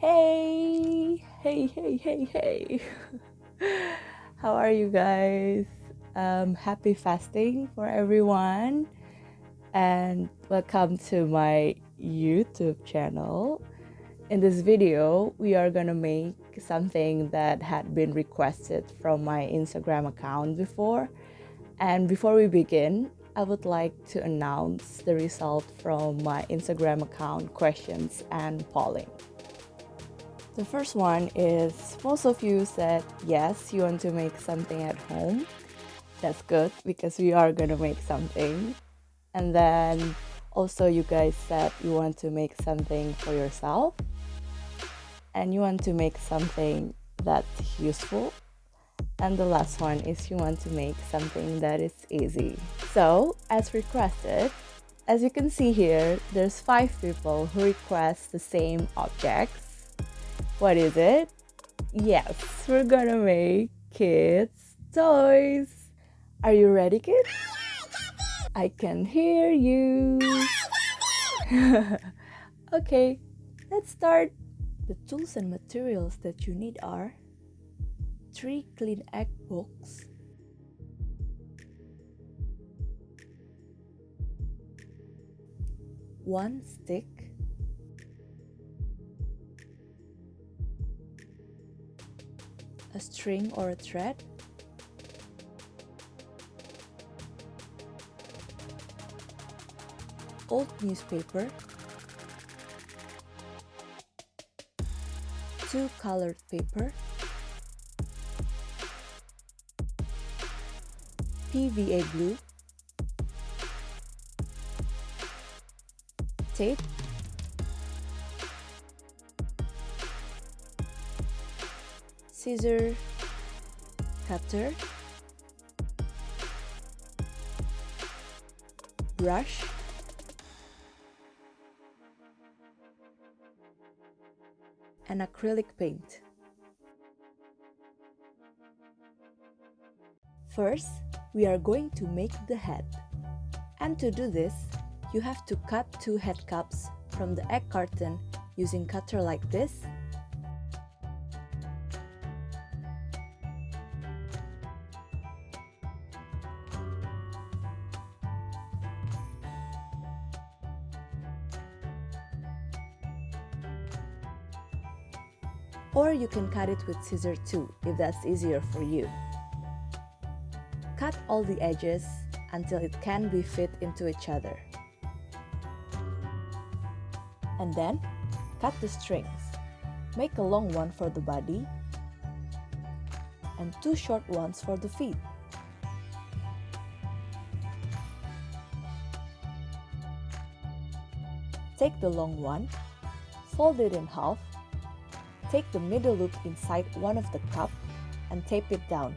Hey, hey, hey, hey, hey. How are you guys? Um, happy fasting for everyone, and welcome to my YouTube channel. In this video, we are gonna make something that had been requested from my Instagram account before. And before we begin, I would like to announce the result from my Instagram account questions and polling. The first one is most of you said yes, you want to make something at home. That's good because we are going to make something. And then also, you guys said you want to make something for yourself and you want to make something that's useful. And the last one is you want to make something that is easy. So, as requested, as you can see here, there's five people who request the same objects what is it? Yes, we're gonna make kids' toys. Are you ready, kids? I can hear you. okay, let's start. The tools and materials that you need are three clean egg books, one stick, a string or a thread. Old newspaper. Two colored paper. PVA glue tape scissor cutter brush and acrylic paint. First, we are going to make the head. And to do this, you have to cut two head cups from the egg carton using cutter like this you can cut it with scissor too, if that's easier for you. Cut all the edges until it can be fit into each other. And then, cut the strings. Make a long one for the body and two short ones for the feet. Take the long one, fold it in half Take the middle loop inside one of the cup and tape it down.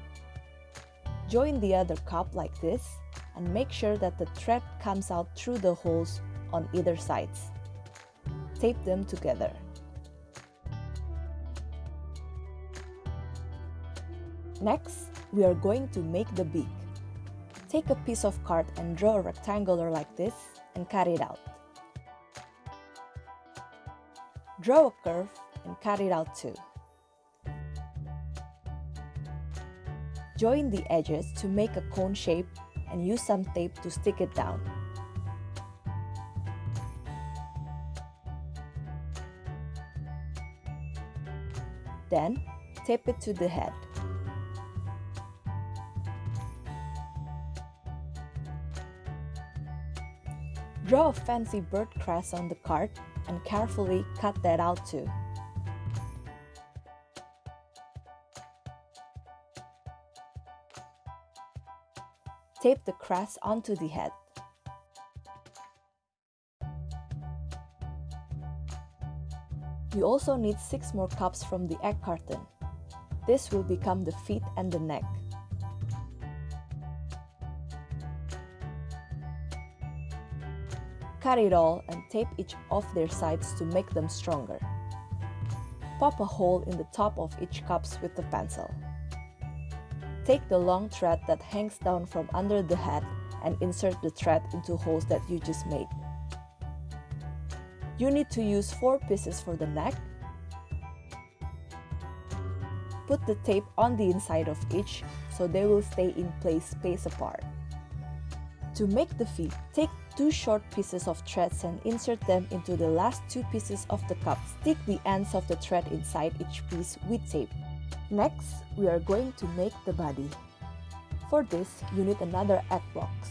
Join the other cup like this and make sure that the thread comes out through the holes on either sides. Tape them together. Next, we are going to make the beak. Take a piece of card and draw a rectangular like this and cut it out. Draw a curve and cut it out too. Join the edges to make a cone shape and use some tape to stick it down. Then, tape it to the head. Draw a fancy bird crest on the card and carefully cut that out too. Tape the crest onto the head. You also need 6 more cups from the egg carton. This will become the feet and the neck. Cut it all and tape each of their sides to make them stronger. Pop a hole in the top of each cups with the pencil. Take the long thread that hangs down from under the hat and insert the thread into holes that you just made. You need to use 4 pieces for the neck, Put the tape on the inside of each so they will stay in place space apart. To make the feet, take two short pieces of threads and insert them into the last two pieces of the cup. Stick the ends of the thread inside each piece with tape. Next, we are going to make the body. For this, you need another egg box.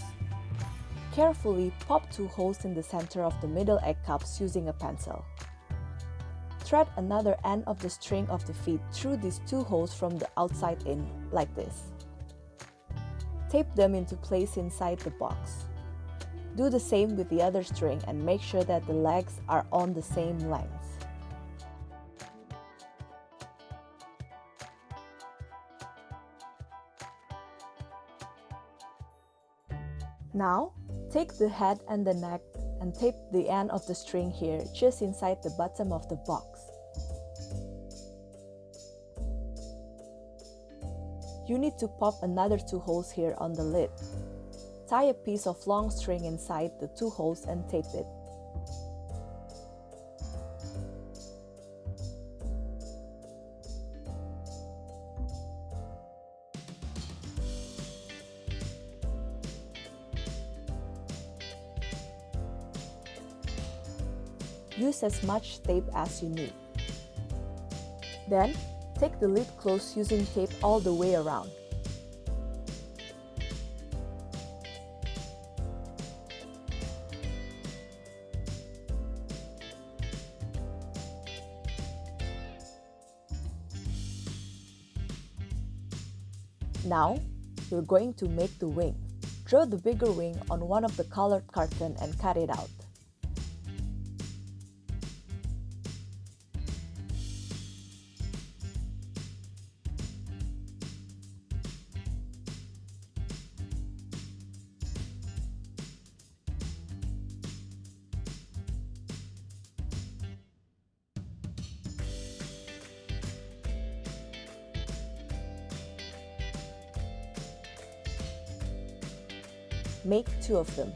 Carefully pop two holes in the center of the middle egg cups using a pencil. Thread another end of the string of the feet through these two holes from the outside in, like this. Tape them into place inside the box. Do the same with the other string and make sure that the legs are on the same length. Now, take the head and the neck and tape the end of the string here just inside the bottom of the box. You need to pop another two holes here on the lid. Tie a piece of long string inside the two holes and tape it. As much tape as you need. Then, take the lid closed using tape all the way around. Now, we're going to make the wing. Draw the bigger wing on one of the colored carton and cut it out. Make two of them.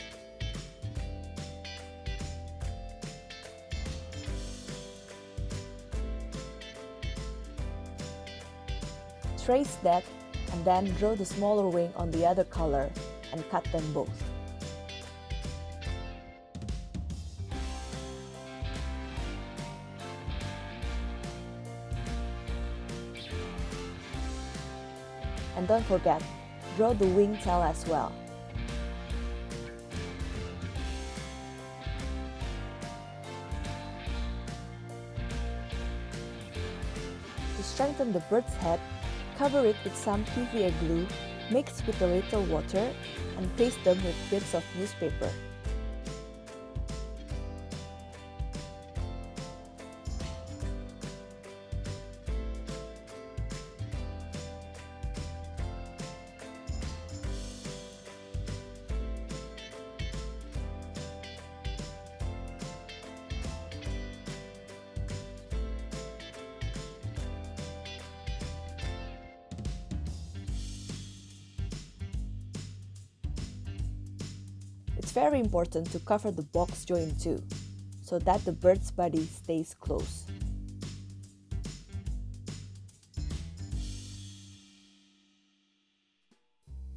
Trace that and then draw the smaller wing on the other color and cut them both. And don't forget, draw the wing tail as well. Strengthen the bird's head, cover it with some PVA glue mixed with a little water and paste them with bits of newspaper. It's very important to cover the box joint too, so that the bird's body stays close.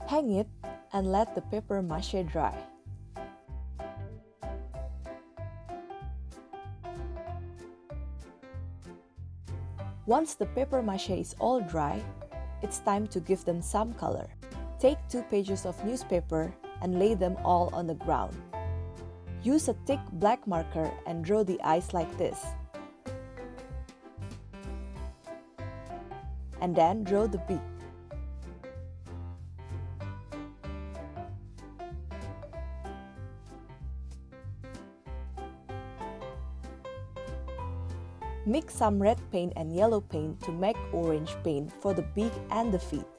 Hang it and let the paper mache dry. Once the paper mache is all dry, it's time to give them some color. Take two pages of newspaper and lay them all on the ground. Use a thick black marker and draw the eyes like this. And then draw the beak. Mix some red paint and yellow paint to make orange paint for the beak and the feet.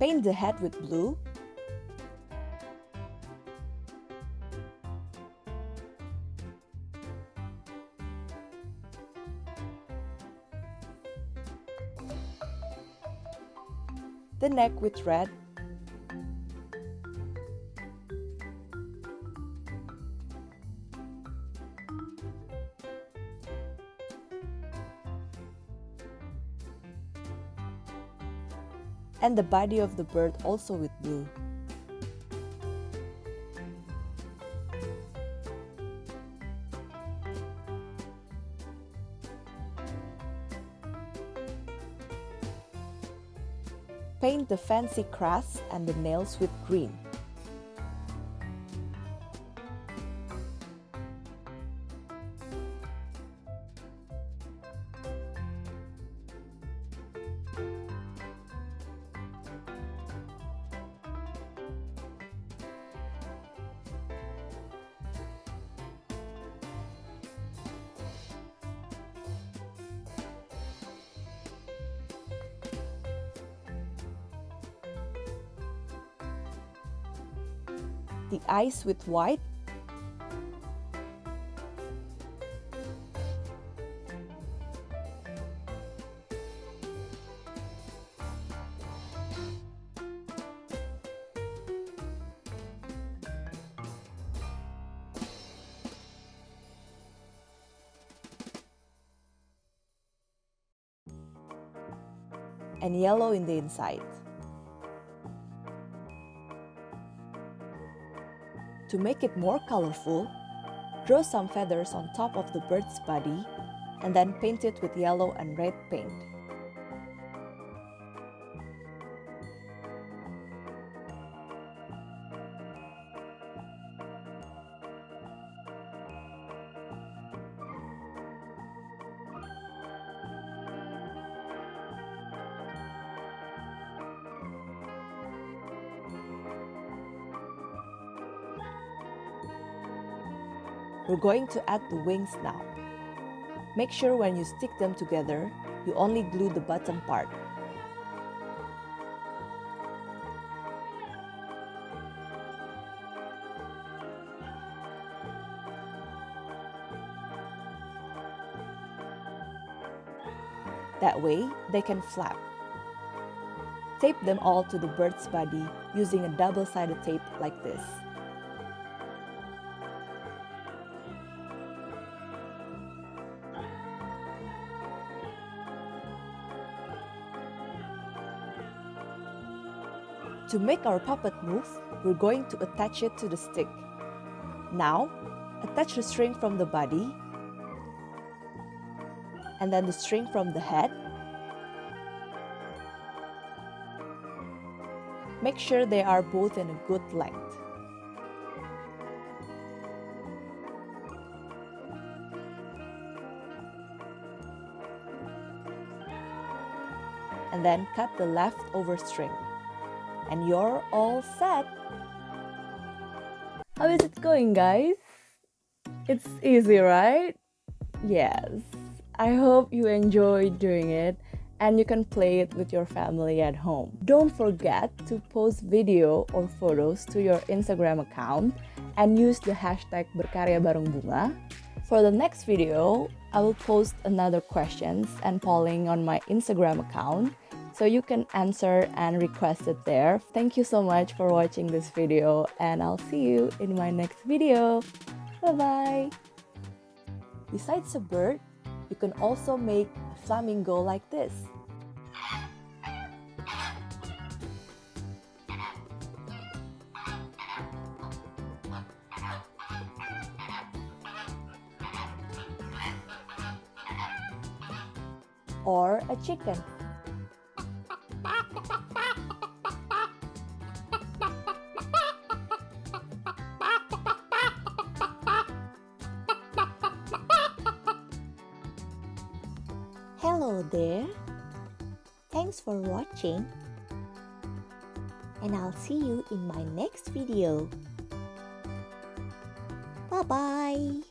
Paint the head with blue. The neck with red. And the body of the bird also with blue. Paint the fancy crest and the nails with green. The eyes with white and yellow in the inside. To make it more colorful, draw some feathers on top of the bird's body and then paint it with yellow and red paint. We're going to add the wings now. Make sure when you stick them together, you only glue the bottom part. That way, they can flap. Tape them all to the bird's body using a double-sided tape like this. To make our puppet move, we're going to attach it to the stick. Now, attach the string from the body and then the string from the head. Make sure they are both in a good length. And then cut the leftover string and you're all set. How is it going, guys? It's easy, right? Yes. I hope you enjoyed doing it and you can play it with your family at home. Don't forget to post video or photos to your Instagram account and use the hashtag berkarya. For the next video, I will post another questions and polling on my Instagram account so you can answer and request it there. Thank you so much for watching this video and I'll see you in my next video. Bye-bye! Besides a bird, you can also make a flamingo like this. Or a chicken. Thanks for watching. And I'll see you in my next video. Bye-bye.